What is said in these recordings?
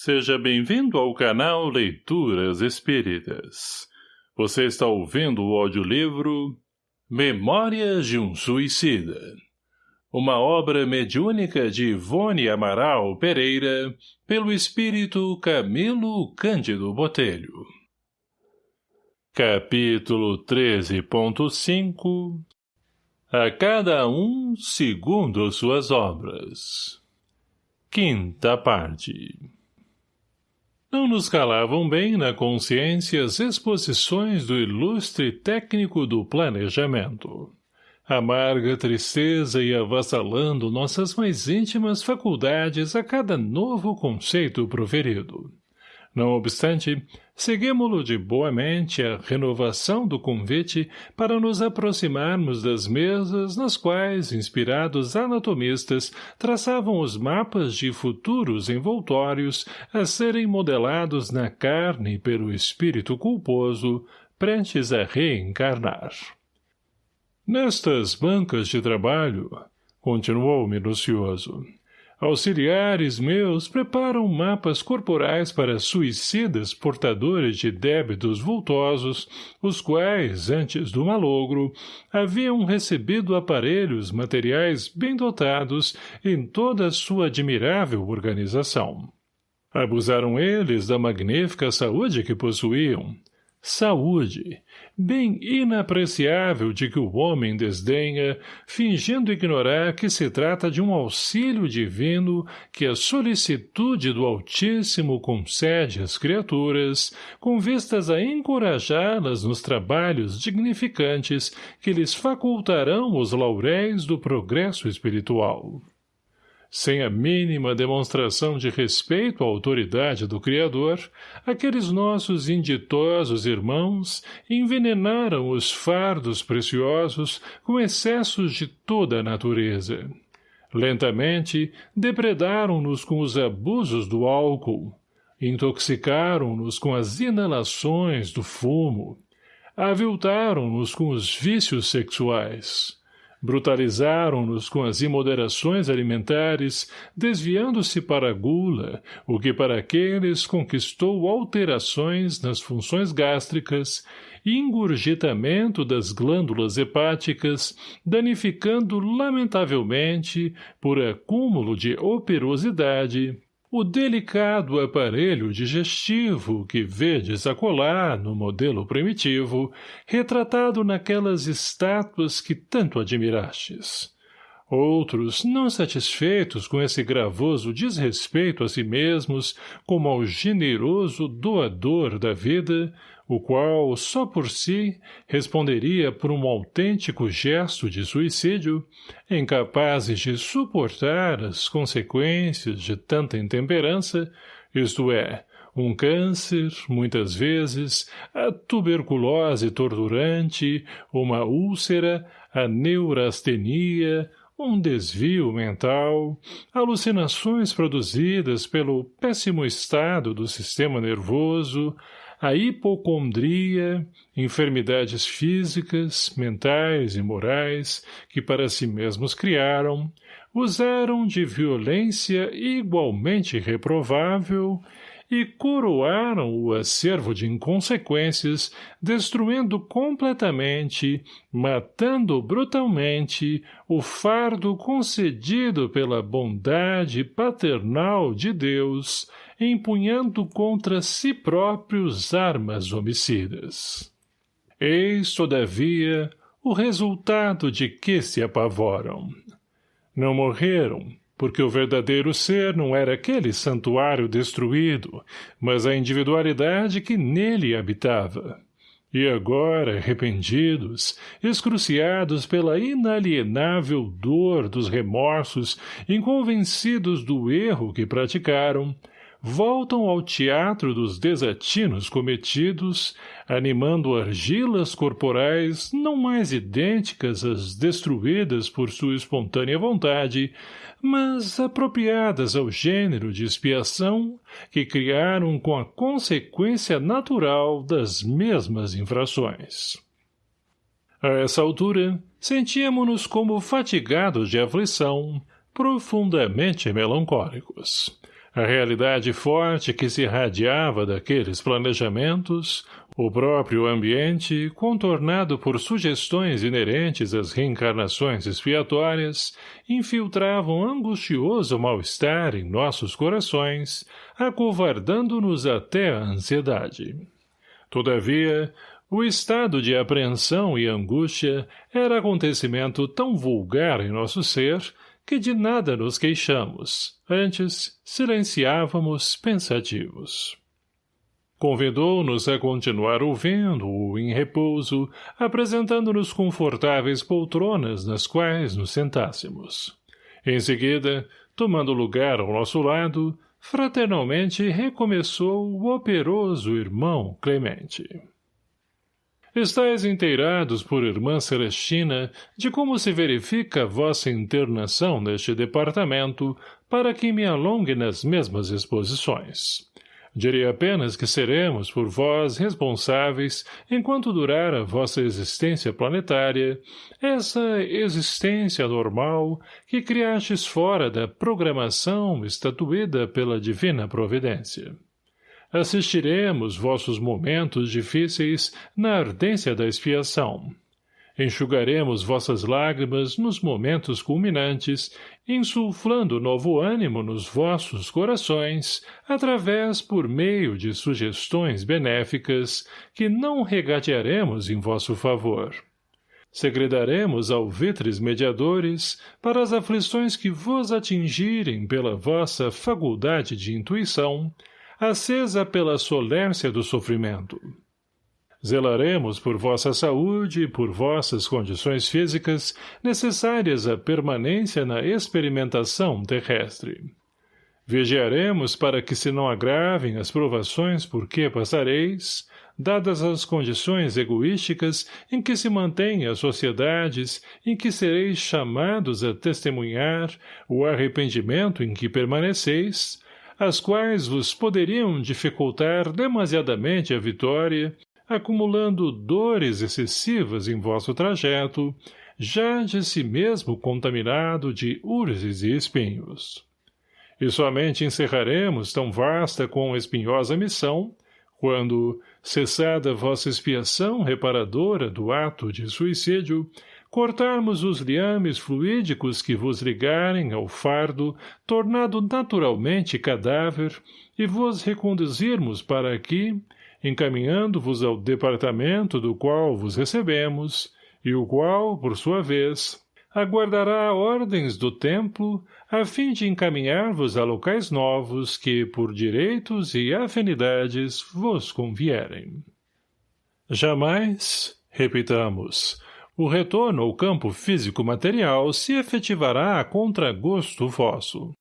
Seja bem-vindo ao canal Leituras Espíritas. Você está ouvindo o audiolivro Memórias de um Suicida. Uma obra mediúnica de Ivone Amaral Pereira, pelo espírito Camilo Cândido Botelho. Capítulo 13.5 A cada um segundo suas obras. Quinta parte não nos calavam bem na consciência as exposições do ilustre técnico do planejamento. Amarga tristeza e avassalando nossas mais íntimas faculdades a cada novo conceito proferido. Não obstante, seguimos-lo de boa mente a renovação do convite para nos aproximarmos das mesas nas quais inspirados anatomistas traçavam os mapas de futuros envoltórios a serem modelados na carne pelo espírito culposo, prestes a reencarnar. Nestas bancas de trabalho, continuou minucioso, Auxiliares meus preparam mapas corporais para suicidas portadores de débitos vultosos, os quais, antes do malogro, haviam recebido aparelhos materiais bem dotados em toda a sua admirável organização. Abusaram eles da magnífica saúde que possuíam, Saúde, bem inapreciável de que o homem desdenha, fingindo ignorar que se trata de um auxílio divino que a solicitude do Altíssimo concede às criaturas, com vistas a encorajá-las nos trabalhos dignificantes que lhes facultarão os lauréis do progresso espiritual sem a mínima demonstração de respeito à autoridade do Criador, aqueles nossos inditosos irmãos envenenaram os fardos preciosos com excessos de toda a natureza. Lentamente, depredaram-nos com os abusos do álcool, intoxicaram-nos com as inalações do fumo, aviltaram-nos com os vícios sexuais, Brutalizaram-nos com as imoderações alimentares, desviando-se para a gula, o que para aqueles conquistou alterações nas funções gástricas e engurgitamento das glândulas hepáticas, danificando lamentavelmente, por acúmulo de operosidade, o delicado aparelho digestivo que vedes acolá no modelo primitivo, retratado naquelas estátuas que tanto admirastes. Outros, não satisfeitos com esse gravoso desrespeito a si mesmos como ao generoso doador da vida, o qual, só por si, responderia por um autêntico gesto de suicídio, incapazes de suportar as consequências de tanta intemperança, isto é, um câncer, muitas vezes, a tuberculose torturante, uma úlcera, a neurastenia, um desvio mental, alucinações produzidas pelo péssimo estado do sistema nervoso, a hipocondria, enfermidades físicas, mentais e morais que para si mesmos criaram, usaram de violência igualmente reprovável e coroaram o acervo de inconsequências, destruindo completamente, matando brutalmente, o fardo concedido pela bondade paternal de Deus, empunhando contra si próprios armas homicidas. Eis, todavia, o resultado de que se apavoram. Não morreram, porque o verdadeiro ser não era aquele santuário destruído, mas a individualidade que nele habitava. E agora, arrependidos, excruciados pela inalienável dor dos remorsos, inconvencidos do erro que praticaram, voltam ao teatro dos desatinos cometidos, animando argilas corporais não mais idênticas às destruídas por sua espontânea vontade, mas apropriadas ao gênero de expiação que criaram com a consequência natural das mesmas infrações. A essa altura, sentíamos-nos como fatigados de aflição, profundamente melancólicos A realidade forte que se irradiava daqueles planejamentos, o próprio ambiente, contornado por sugestões inerentes às reencarnações expiatórias, infiltravam angustioso mal-estar em nossos corações, acovardando-nos até a ansiedade. Todavia, o estado de apreensão e angústia era acontecimento tão vulgar em nosso ser que de nada nos queixamos, antes silenciávamos pensativos. Convidou-nos a continuar ouvindo-o em repouso, apresentando-nos confortáveis poltronas nas quais nos sentássemos. Em seguida, tomando lugar ao nosso lado, fraternalmente recomeçou o operoso irmão Clemente. Estais inteirados por irmã Celestina de como se verifica vossa internação neste departamento para que me alongue nas mesmas exposições. Direi apenas que seremos por vós responsáveis enquanto durar a vossa existência planetária, essa existência normal que criastes fora da programação estatuída pela divina providência assistiremos vossos momentos difíceis na ardência da expiação. Enxugaremos vossas lágrimas nos momentos culminantes, insuflando novo ânimo nos vossos corações, através por meio de sugestões benéficas que não regatearemos em vosso favor. Segredaremos alvitres mediadores para as aflições que vos atingirem pela vossa faculdade de intuição, acesa pela solércia do sofrimento. Zelaremos por vossa saúde e por vossas condições físicas necessárias à permanência na experimentação terrestre. Vigiaremos para que se não agravem as provações por que passareis, dadas as condições egoísticas em que se mantêm as sociedades em que sereis chamados a testemunhar o arrependimento em que permaneceis, as quais vos poderiam dificultar demasiadamente a vitória, acumulando dores excessivas em vosso trajeto, já de si mesmo contaminado de urzes e espinhos. E somente encerraremos tão vasta com espinhosa missão, quando, cessada vossa expiação reparadora do ato de suicídio, cortarmos os liames fluídicos que vos ligarem ao fardo, tornado naturalmente cadáver, e vos reconduzirmos para aqui, encaminhando-vos ao departamento do qual vos recebemos, e o qual, por sua vez, aguardará ordens do templo a fim de encaminhar-vos a locais novos que, por direitos e afinidades, vos convierem. Jamais, repitamos, o retorno ao campo físico-material se efetivará a contragosto vosso.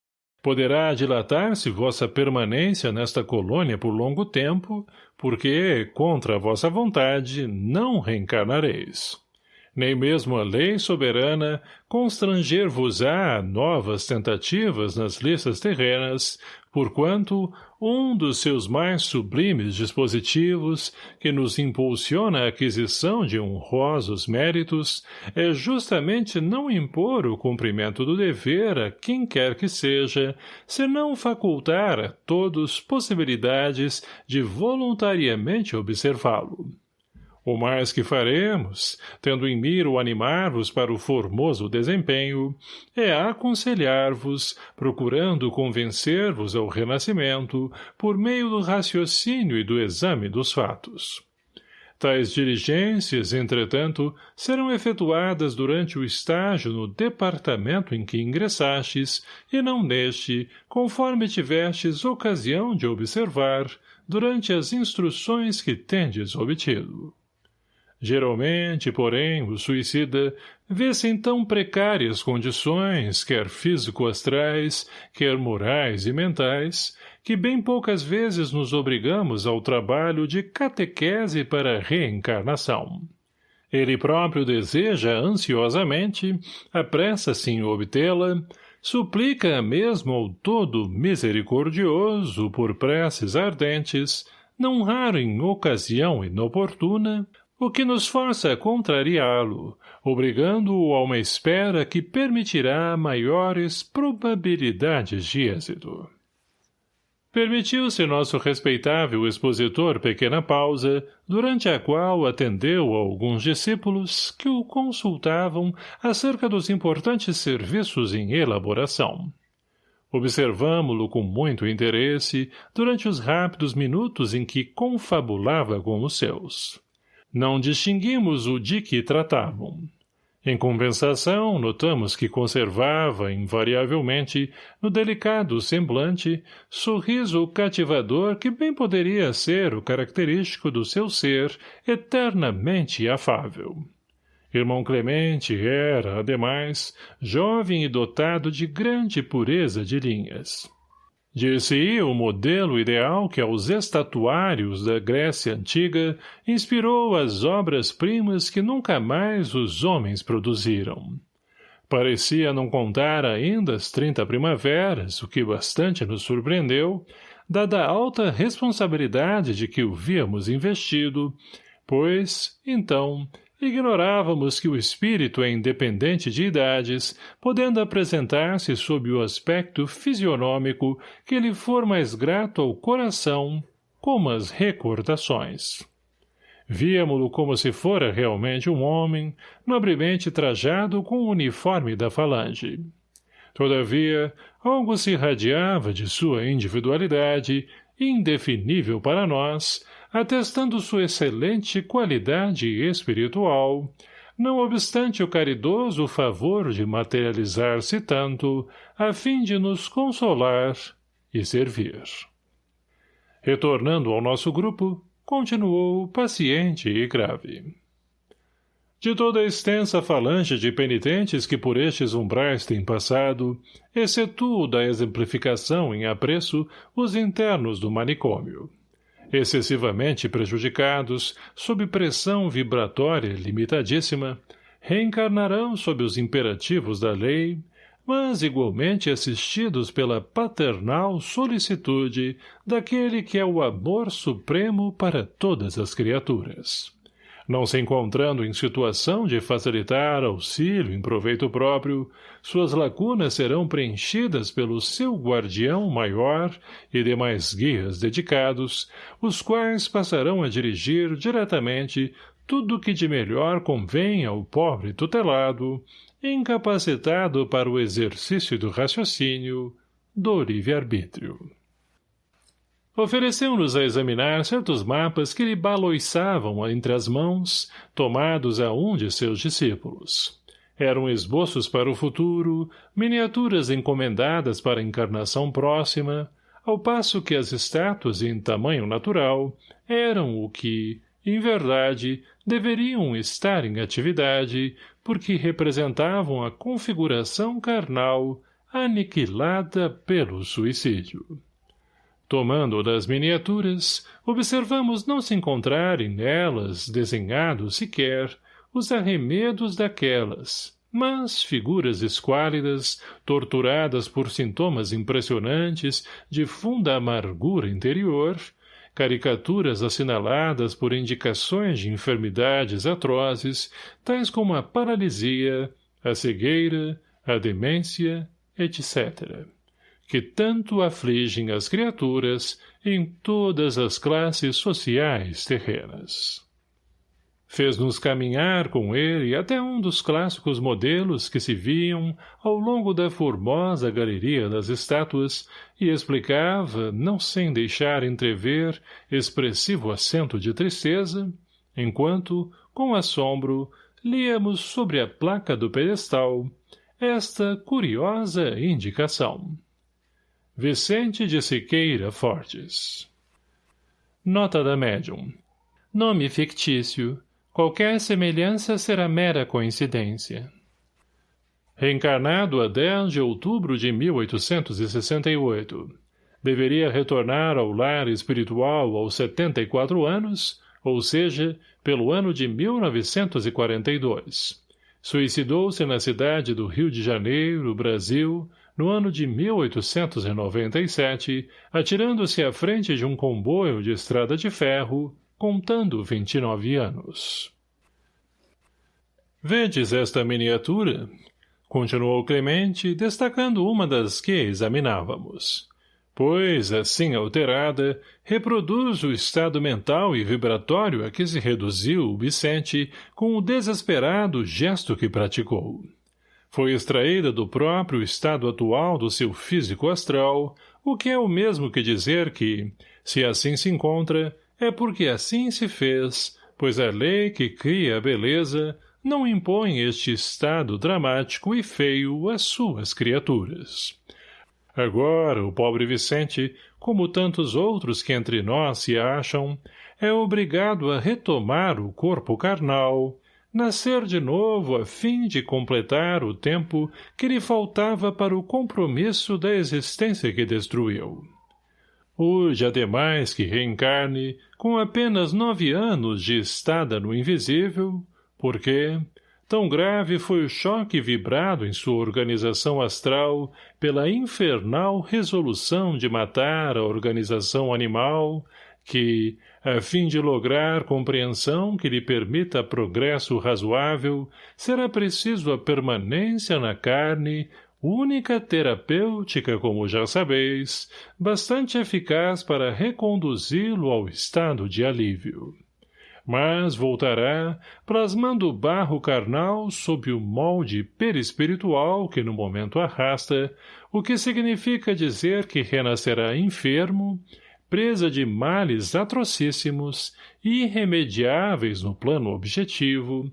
Poderá dilatar-se vossa permanência nesta colônia por longo tempo, porque, contra a vossa vontade, não reencarnareis. Nem mesmo a lei soberana constranger-vos-á novas tentativas nas listas terrenas, porquanto um dos seus mais sublimes dispositivos, que nos impulsiona a aquisição de honrosos méritos, é justamente não impor o cumprimento do dever a quem quer que seja, senão facultar a todos possibilidades de voluntariamente observá-lo. O mais que faremos, tendo em mira o animar-vos para o formoso desempenho, é aconselhar-vos, procurando convencer-vos ao renascimento, por meio do raciocínio e do exame dos fatos. Tais diligências, entretanto, serão efetuadas durante o estágio no departamento em que ingressastes, e não neste, conforme tivestes ocasião de observar, durante as instruções que tendes obtido. Geralmente, porém, o suicida vê-se em tão precárias condições, quer físico-astrais, quer morais e mentais, que bem poucas vezes nos obrigamos ao trabalho de catequese para reencarnação. Ele próprio deseja ansiosamente, apressa-se em obtê-la, suplica mesmo ao todo misericordioso por preces ardentes, não raro em ocasião inoportuna, o que nos força a contrariá-lo, obrigando-o a uma espera que permitirá maiores probabilidades de êxito. Permitiu-se nosso respeitável expositor pequena pausa, durante a qual atendeu a alguns discípulos que o consultavam acerca dos importantes serviços em elaboração. Observamo-lo com muito interesse durante os rápidos minutos em que confabulava com os seus. Não distinguimos o de que tratavam. Em compensação, notamos que conservava, invariavelmente, no delicado semblante, sorriso cativador que bem poderia ser o característico do seu ser eternamente afável. Irmão Clemente era, ademais, jovem e dotado de grande pureza de linhas. Disse o modelo ideal que aos estatuários da Grécia Antiga inspirou as obras-primas que nunca mais os homens produziram. Parecia não contar ainda as trinta primaveras, o que bastante nos surpreendeu, dada a alta responsabilidade de que o víamos investido, pois, então, Ignorávamos que o espírito é independente de idades, podendo apresentar-se sob o aspecto fisionômico que lhe for mais grato ao coração, como as recordações. Víamo-lo como se fora realmente um homem, nobremente trajado com o uniforme da falange. Todavia, algo se irradiava de sua individualidade, indefinível para nós, atestando sua excelente qualidade espiritual, não obstante o caridoso favor de materializar-se tanto, a fim de nos consolar e servir. Retornando ao nosso grupo, continuou paciente e grave. De toda a extensa falange de penitentes que por estes umbrais têm passado, excetuo da exemplificação em apreço os internos do manicômio excessivamente prejudicados, sob pressão vibratória limitadíssima, reencarnarão sob os imperativos da lei, mas igualmente assistidos pela paternal solicitude daquele que é o amor supremo para todas as criaturas não se encontrando em situação de facilitar auxílio em proveito próprio, suas lacunas serão preenchidas pelo seu guardião maior e demais guias dedicados, os quais passarão a dirigir diretamente tudo que de melhor convém ao pobre tutelado, incapacitado para o exercício do raciocínio, do livre-arbítrio. Ofereceu-nos a examinar certos mapas que lhe baloiçavam entre as mãos, tomados a um de seus discípulos. Eram esboços para o futuro, miniaturas encomendadas para a encarnação próxima, ao passo que as estátuas em tamanho natural eram o que, em verdade, deveriam estar em atividade, porque representavam a configuração carnal aniquilada pelo suicídio. Tomando das miniaturas, observamos não se encontrarem nelas, desenhados sequer, os arremedos daquelas, mas figuras esquálidas, torturadas por sintomas impressionantes de funda amargura interior, caricaturas assinaladas por indicações de enfermidades atrozes, tais como a paralisia, a cegueira, a demência, etc que tanto afligem as criaturas em todas as classes sociais terrenas. Fez-nos caminhar com ele até um dos clássicos modelos que se viam ao longo da formosa galeria das estátuas e explicava, não sem deixar entrever expressivo acento de tristeza, enquanto, com assombro, líamos sobre a placa do pedestal esta curiosa indicação. Vicente de Siqueira Fortes Nota da médium Nome fictício. Qualquer semelhança será mera coincidência. Reencarnado a 10 de outubro de 1868. Deveria retornar ao lar espiritual aos 74 anos, ou seja, pelo ano de 1942. Suicidou-se na cidade do Rio de Janeiro, Brasil, no ano de 1897, atirando-se à frente de um comboio de estrada de ferro, contando 29 anos. Vedes esta miniatura? Continuou Clemente, destacando uma das que examinávamos. pois, assim alterada, reproduz o estado mental e vibratório a que se reduziu o Vicente com o desesperado gesto que praticou. Foi extraída do próprio estado atual do seu físico astral, o que é o mesmo que dizer que, se assim se encontra, é porque assim se fez, pois a lei que cria a beleza não impõe este estado dramático e feio às suas criaturas. Agora, o pobre Vicente, como tantos outros que entre nós se acham, é obrigado a retomar o corpo carnal, nascer de novo a fim de completar o tempo que lhe faltava para o compromisso da existência que destruiu. Hoje, ademais que reencarne, com apenas nove anos de estada no invisível, porque, Tão grave foi o choque vibrado em sua organização astral pela infernal resolução de matar a organização animal que, a fim de lograr compreensão que lhe permita progresso razoável, será preciso a permanência na carne, única terapêutica, como já sabeis, bastante eficaz para reconduzi-lo ao estado de alívio. Mas voltará, plasmando o barro carnal sob o molde perispiritual que no momento arrasta, o que significa dizer que renascerá enfermo, presa de males atrocíssimos, irremediáveis no plano objetivo,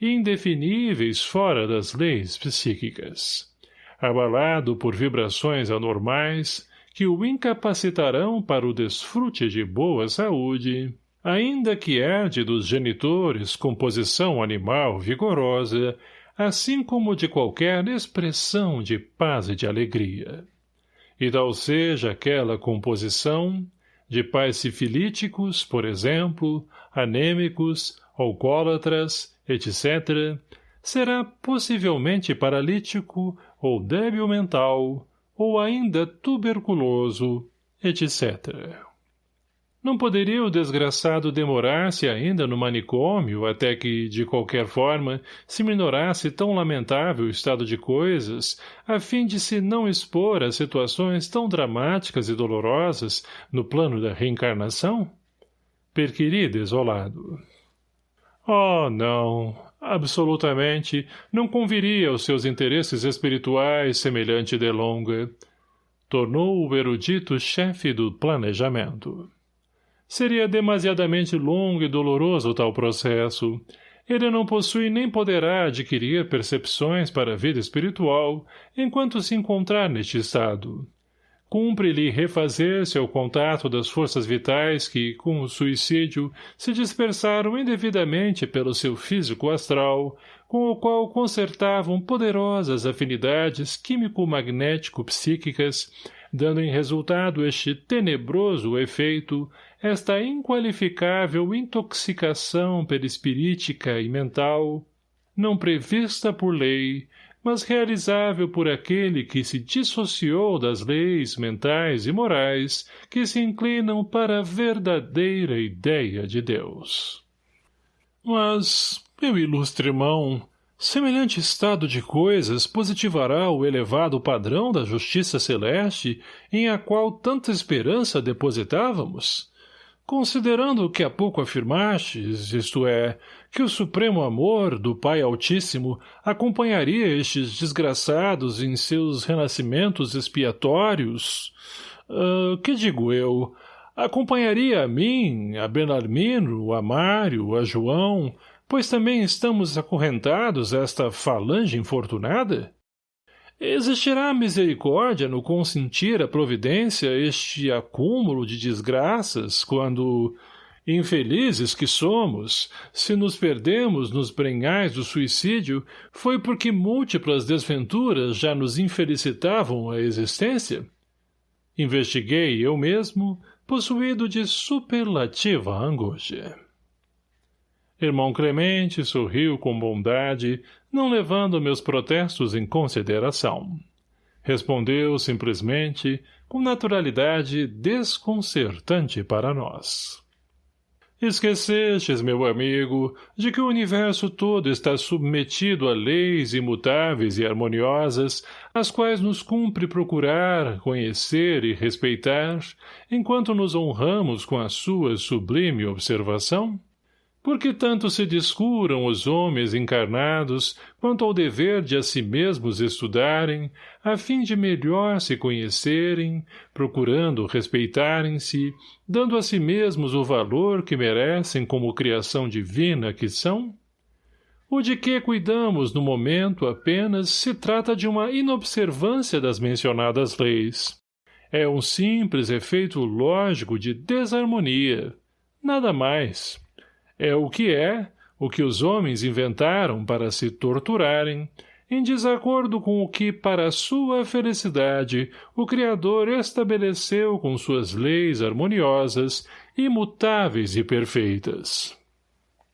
indefiníveis fora das leis psíquicas. Abalado por vibrações anormais que o incapacitarão para o desfrute de boa saúde, ainda que herde dos genitores composição animal vigorosa, assim como de qualquer expressão de paz e de alegria. E tal seja aquela composição, de pais sifilíticos, por exemplo, anêmicos, alcoólatras, etc., será possivelmente paralítico ou débil mental, ou ainda tuberculoso, etc. Não poderia o desgraçado demorar-se ainda no manicômio até que, de qualquer forma, se minorasse tão lamentável estado de coisas, a fim de se não expor a situações tão dramáticas e dolorosas no plano da reencarnação? Perquiri desolado. Oh, não, absolutamente, não conviria aos seus interesses espirituais semelhante delonga. Tornou o erudito chefe do planejamento. Seria demasiadamente longo e doloroso tal processo. Ele não possui nem poderá adquirir percepções para a vida espiritual enquanto se encontrar neste estado. Cumpre-lhe refazer-se ao contato das forças vitais que, com o suicídio, se dispersaram indevidamente pelo seu físico astral, com o qual consertavam poderosas afinidades químico-magnético-psíquicas, dando em resultado este tenebroso efeito esta inqualificável intoxicação perispirítica e mental, não prevista por lei, mas realizável por aquele que se dissociou das leis mentais e morais que se inclinam para a verdadeira ideia de Deus. Mas, meu ilustre irmão, semelhante estado de coisas positivará o elevado padrão da justiça celeste em a qual tanta esperança depositávamos? Considerando o que há pouco afirmastes, isto é, que o supremo amor do Pai Altíssimo acompanharia estes desgraçados em seus renascimentos expiatórios, uh, que digo eu, acompanharia a mim, a Benarmino, a Mário, a João, pois também estamos acorrentados a esta falange infortunada? Existirá misericórdia no consentir a providência este acúmulo de desgraças quando, infelizes que somos, se nos perdemos nos brenhais do suicídio, foi porque múltiplas desventuras já nos infelicitavam a existência? Investiguei eu mesmo, possuído de superlativa angústia. Irmão Clemente sorriu com bondade, não levando meus protestos em consideração. Respondeu simplesmente, com naturalidade desconcertante para nós. Esquecestes, meu amigo, de que o universo todo está submetido a leis imutáveis e harmoniosas, as quais nos cumpre procurar, conhecer e respeitar, enquanto nos honramos com a sua sublime observação? Por que tanto se descuram os homens encarnados quanto ao dever de a si mesmos estudarem, a fim de melhor se conhecerem, procurando respeitarem-se, dando a si mesmos o valor que merecem como criação divina que são? O de que cuidamos no momento apenas se trata de uma inobservância das mencionadas leis. É um simples efeito lógico de desarmonia. Nada mais. É o que é, o que os homens inventaram para se torturarem, em desacordo com o que, para sua felicidade, o Criador estabeleceu com suas leis harmoniosas, imutáveis e perfeitas.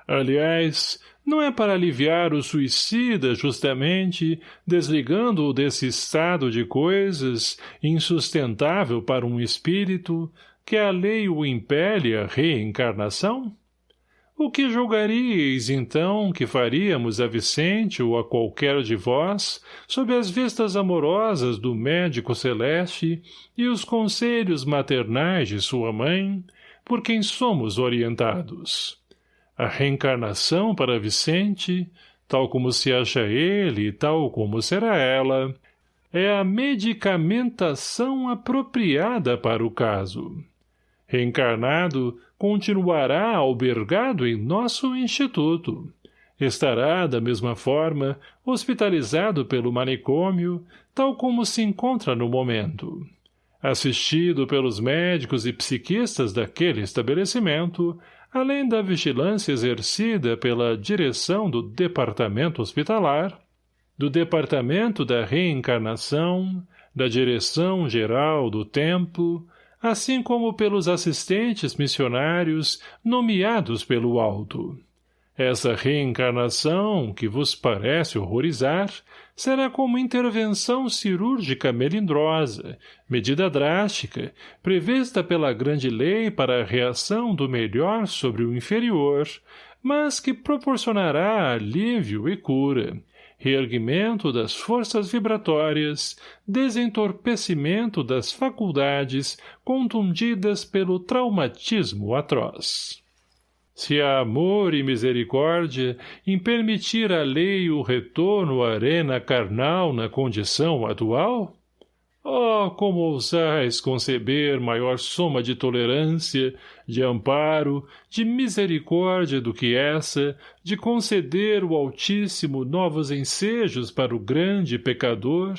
Aliás, não é para aliviar o suicida, justamente, desligando-o desse estado de coisas, insustentável para um espírito, que a lei o impele à reencarnação? O que julgaríeis, então, que faríamos a Vicente ou a qualquer de vós, sob as vistas amorosas do médico celeste e os conselhos maternais de sua mãe, por quem somos orientados? A reencarnação para Vicente, tal como se acha ele e tal como será ela, é a medicamentação apropriada para o caso. Reencarnado, continuará albergado em nosso instituto. Estará, da mesma forma, hospitalizado pelo manicômio, tal como se encontra no momento. Assistido pelos médicos e psiquistas daquele estabelecimento, além da vigilância exercida pela direção do departamento hospitalar, do departamento da reencarnação, da direção geral do templo, assim como pelos assistentes missionários nomeados pelo alto. Essa reencarnação, que vos parece horrorizar, será como intervenção cirúrgica melindrosa, medida drástica, prevista pela grande lei para a reação do melhor sobre o inferior, mas que proporcionará alívio e cura, reerguimento das forças vibratórias, desentorpecimento das faculdades contundidas pelo traumatismo atroz. Se há amor e misericórdia em permitir à lei o retorno à arena carnal na condição atual, Oh, como ousais conceber maior soma de tolerância, de amparo, de misericórdia do que essa, de conceder o Altíssimo novos ensejos para o grande pecador,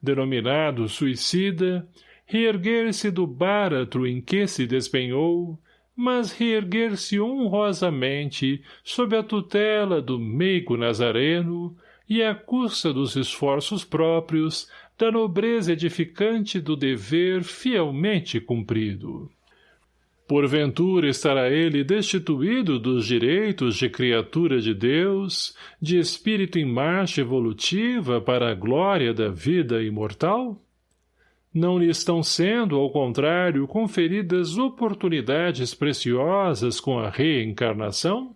denominado suicida, reerguer-se do báratro em que se despenhou, mas reerguer-se honrosamente sob a tutela do meigo nazareno e à custa dos esforços próprios, da nobreza edificante do dever fielmente cumprido. Porventura estará ele destituído dos direitos de criatura de Deus, de espírito em marcha evolutiva para a glória da vida imortal? Não lhe estão sendo, ao contrário, conferidas oportunidades preciosas com a reencarnação?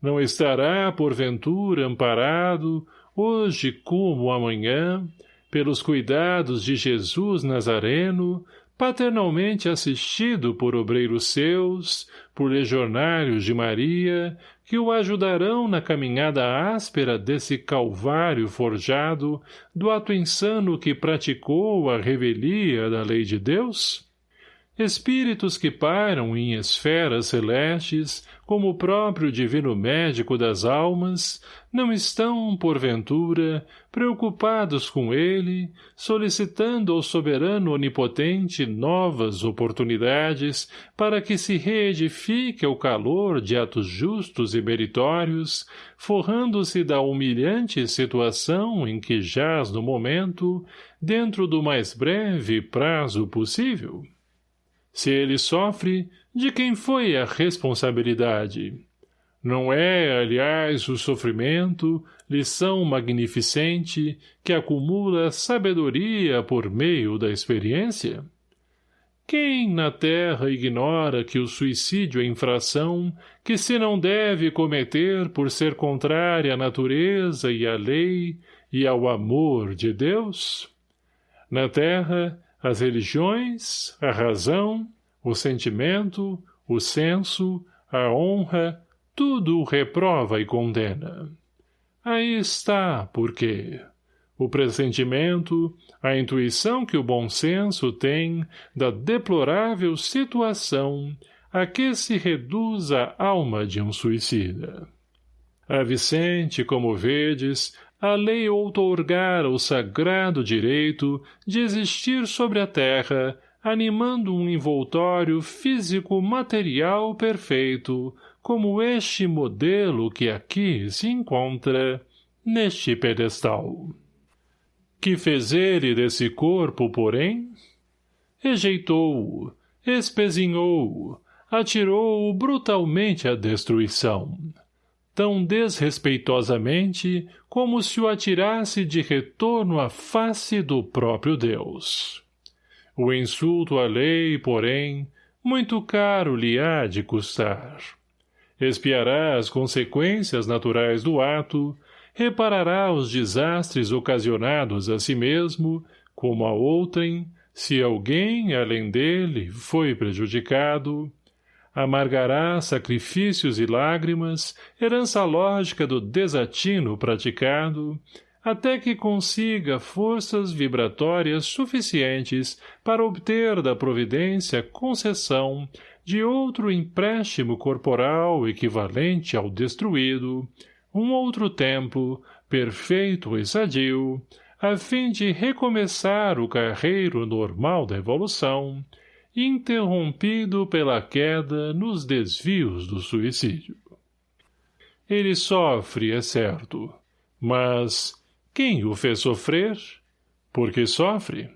Não estará, porventura, amparado, hoje como amanhã, pelos cuidados de Jesus Nazareno, paternalmente assistido por obreiros seus, por legionários de Maria, que o ajudarão na caminhada áspera desse calvário forjado do ato insano que praticou a revelia da lei de Deus? Espíritos que pairam em esferas celestes, como o próprio divino médico das almas, não estão, porventura, preocupados com ele, solicitando ao soberano onipotente novas oportunidades para que se reedifique ao calor de atos justos e meritórios, forrando-se da humilhante situação em que jaz no momento, dentro do mais breve prazo possível? Se ele sofre, de quem foi a responsabilidade? Não é, aliás, o sofrimento, lição magnificente, que acumula sabedoria por meio da experiência? Quem na terra ignora que o suicídio é infração que se não deve cometer por ser contrária à natureza e à lei e ao amor de Deus? Na terra, as religiões, a razão, o sentimento, o senso, a honra, tudo o reprova e condena. Aí está, porque o pressentimento, a intuição que o bom senso tem da deplorável situação a que se reduz a alma de um suicida. A Vicente, como vedes, a lei outorgara o sagrado direito de existir sobre a terra, animando um envoltório físico-material perfeito, como este modelo que aqui se encontra, neste pedestal. Que fez ele desse corpo, porém? Rejeitou-o, espezinhou-o, atirou-o brutalmente à destruição, tão desrespeitosamente como se o atirasse de retorno à face do próprio Deus. O insulto à lei, porém, muito caro lhe há de custar. Espiará as consequências naturais do ato, reparará os desastres ocasionados a si mesmo, como a outrem, se alguém, além dele, foi prejudicado, amargará sacrifícios e lágrimas, herança lógica do desatino praticado, até que consiga forças vibratórias suficientes para obter da providência concessão de outro empréstimo corporal equivalente ao destruído, um outro tempo, perfeito e sadio, a fim de recomeçar o carreiro normal da evolução, interrompido pela queda nos desvios do suicídio. Ele sofre, é certo, mas quem o fez sofrer? Porque sofre?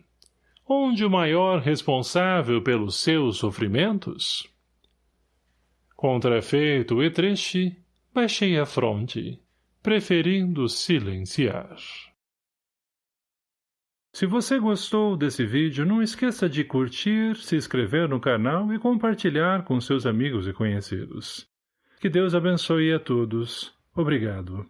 Onde o maior responsável pelos seus sofrimentos? Contrafeito e triste, baixei a fronte, preferindo silenciar. Se você gostou desse vídeo, não esqueça de curtir, se inscrever no canal e compartilhar com seus amigos e conhecidos. Que Deus abençoe a todos. Obrigado.